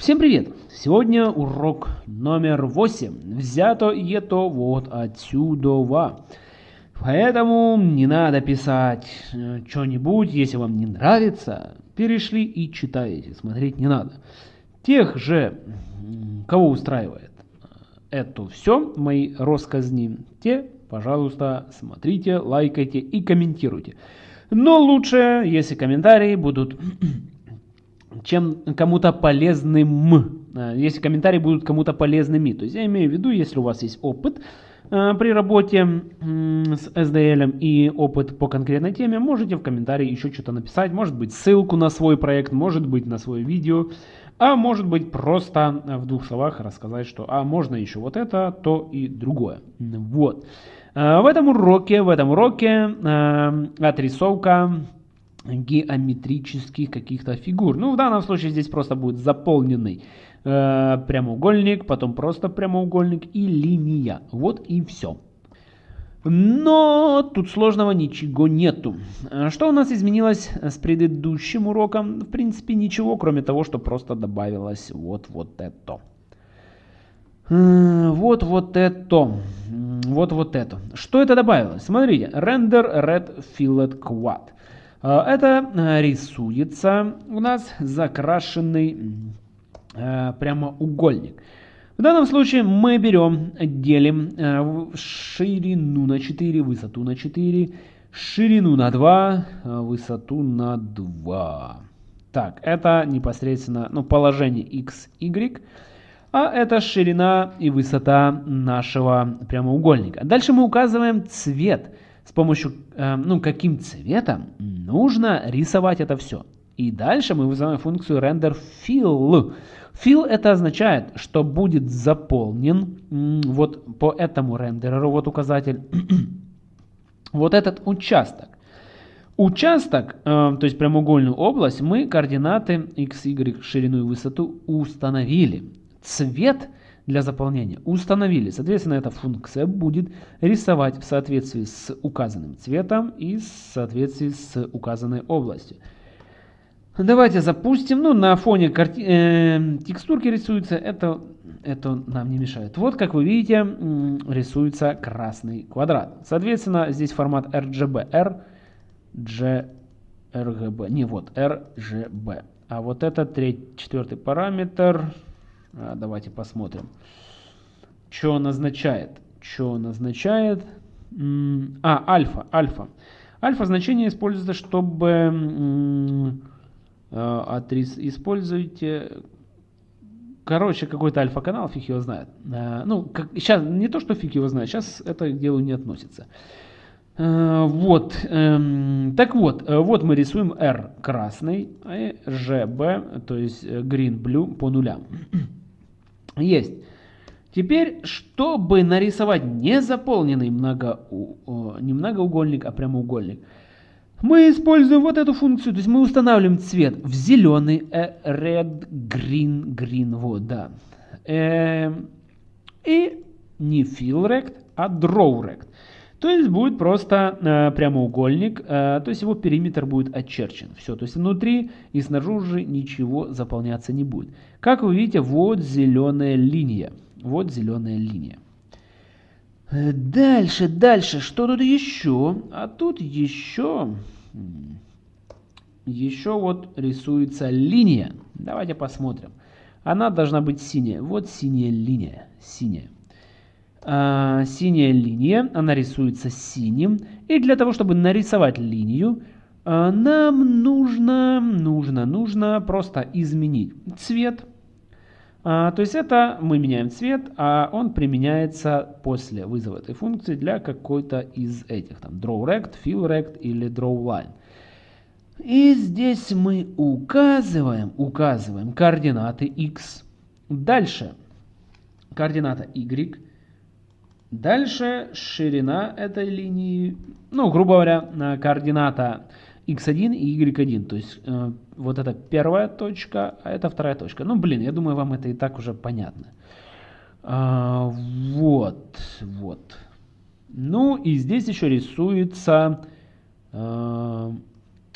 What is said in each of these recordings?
Всем привет! Сегодня урок номер 8. Взято это вот отсюда. Поэтому не надо писать э, что-нибудь, если вам не нравится. Перешли и читаете, смотреть не надо. Тех же, кого устраивает это все, мои россказни, те, пожалуйста, смотрите, лайкайте и комментируйте. Но лучше, если комментарии будут чем кому-то полезным. Э, если комментарии будут кому-то полезными. То есть я имею в виду, если у вас есть опыт э, при работе с SDL и опыт по конкретной теме, можете в комментарии еще что-то написать. Может быть ссылку на свой проект, может быть на свое видео. А может быть просто в двух словах рассказать, что а можно еще вот это, то и другое. Вот. Э, в этом уроке, в этом уроке отрисовка геометрических каких-то фигур. Ну, в данном случае здесь просто будет заполненный э, прямоугольник, потом просто прямоугольник и линия. Вот и все. Но тут сложного ничего нету. Что у нас изменилось с предыдущим уроком? В принципе ничего, кроме того, что просто добавилось вот вот это. Э, вот вот это. Вот вот это. Что это добавилось? Смотрите. Render Red Fillet Quad. А, это э, рисуется у нас закрашенный э, прямоугольник. В данном случае мы берем, делим э, ширину на 4, высоту на 4, ширину на 2, высоту на 2. Так, это непосредственно ну, положение x, y, а это ширина и высота нашего прямоугольника. Дальше мы указываем цвет с помощью, э, ну, каким цветом нужно рисовать это все. И дальше мы вызываем функцию render fill. Fill это означает, что будет заполнен вот по этому рендереру, вот указатель, вот этот участок. Участок, э, то есть прямоугольную область, мы координаты x, y, ширину и высоту установили. Цвет – для заполнения установили. Соответственно, эта функция будет рисовать в соответствии с указанным цветом и в соответствии с указанной областью. Давайте запустим. Ну, на фоне карти... э, текстурки рисуется. Это, это нам не мешает. Вот, как вы видите, рисуется красный квадрат. Соответственно, здесь формат RGB. R, G, RGB. Не, вот, RGB. А вот это третий, четвертый параметр. А, давайте посмотрим. Что он означает? Что он означает? А, альфа, альфа. Альфа значение используется, чтобы э, адрес используйте короче, какой-то альфа-канал, фиг его знает. Э, ну, как, сейчас, не то, что фиг его знает, сейчас это к делу не относится. Э, вот, эм, так вот, вот мы рисуем R красный, и GB, то есть green, blue по нулям. Есть. Теперь, чтобы нарисовать не заполненный много, не многоугольник, а прямоугольник, мы используем вот эту функцию. То есть мы устанавливаем цвет в зеленый, э, red, green, green, вот, да. Э, и не fill rect, а draw rect. То есть будет просто э, прямоугольник, э, то есть его периметр будет очерчен. Все, то есть внутри и снаружи ничего заполняться не будет. Как вы видите, вот зеленая линия. Вот зеленая линия. Э, дальше, дальше, что тут еще? А тут еще, еще вот рисуется линия. Давайте посмотрим. Она должна быть синяя. Вот синяя линия, синяя. А, синяя линия, она рисуется синим. И для того, чтобы нарисовать линию, а, нам нужно, нужно, нужно просто изменить цвет. А, то есть это мы меняем цвет, а он применяется после вызова этой функции для какой-то из этих. Там drawRect, FillRect или drawLine. И здесь мы указываем, указываем координаты x. Дальше координата y Дальше ширина этой линии, ну, грубо говоря, координата x1 и y1. То есть э, вот это первая точка, а это вторая точка. Ну, блин, я думаю, вам это и так уже понятно. А, вот, вот. Ну, и здесь еще рисуется э,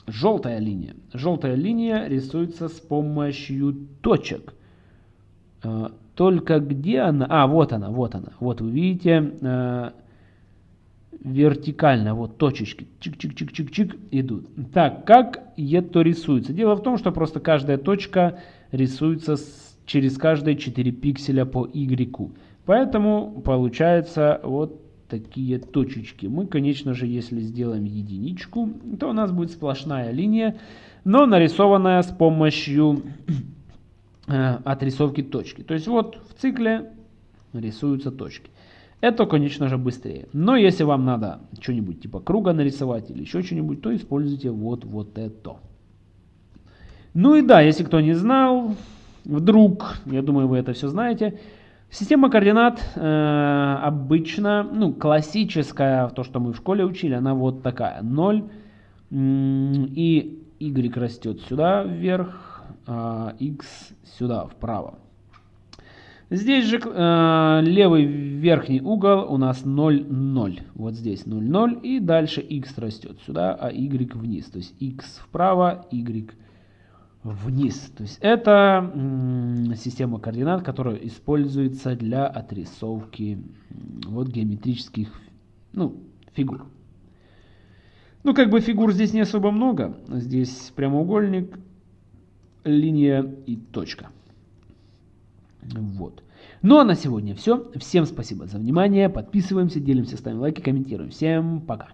желтая линия. Желтая линия рисуется с помощью точек. Э, только где она? А, вот она, вот она. Вот вы видите, э, вертикально, вот точечки, чик-чик-чик-чик-чик идут. Так, как это рисуется? Дело в том, что просто каждая точка рисуется с, через каждые 4 пикселя по Y. Поэтому получается вот такие точечки. Мы, конечно же, если сделаем единичку, то у нас будет сплошная линия, но нарисованная с помощью э, отрисовки точки. То есть вот в цикле рисуются точки. Это, конечно же, быстрее. Но если вам надо что-нибудь типа круга нарисовать или еще что-нибудь, то используйте вот, вот это. Ну и да, если кто не знал, вдруг, я думаю, вы это все знаете, Система координат э, обычно, ну, классическая, то, что мы в школе учили, она вот такая. 0 и y растет сюда вверх, x сюда вправо. Здесь же э, левый верхний угол у нас 0, 0. Вот здесь 0, 0. И дальше x растет сюда, а y вниз. То есть x вправо, y вниз. То есть это система координат, которая используется для отрисовки вот геометрических ну, фигур. Ну, как бы фигур здесь не особо много. Здесь прямоугольник, линия и точка. Вот. Ну а на сегодня все. Всем спасибо за внимание. Подписываемся, делимся, ставим лайки, комментируем. Всем пока.